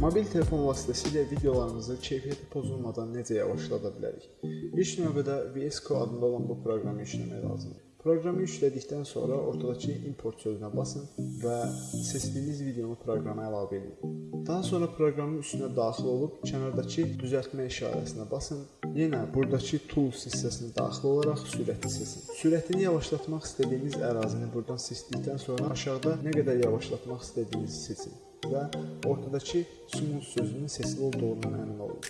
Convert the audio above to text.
Mobil telefon vasitəsilə videolarımızı keyfiyyəti pozulmadan necə yavaşlada bilərik? İlk növbədə VS Code adında olan bu proqramı yükləmək lazımdır. Proqramı yüklədikdən sonra ortadakı import sözünə basın və seçdiyiniz videonu proqrama əlavə edin. Daha sonra proqramın üstünə daxil olub kənardakı düzəltmə işarəsinə basın. Yenə burdakı tools hissəsini daxil olaraq sürəti seçin. Sürətini yavaşlatmaq istədiyiniz ərazini burdan seçdikdən sonra aşağıda nə qədər yavaşlatmaq istədiyinizi seçin və ortadakı smooth sözünün seçili olduğundan əmin olun.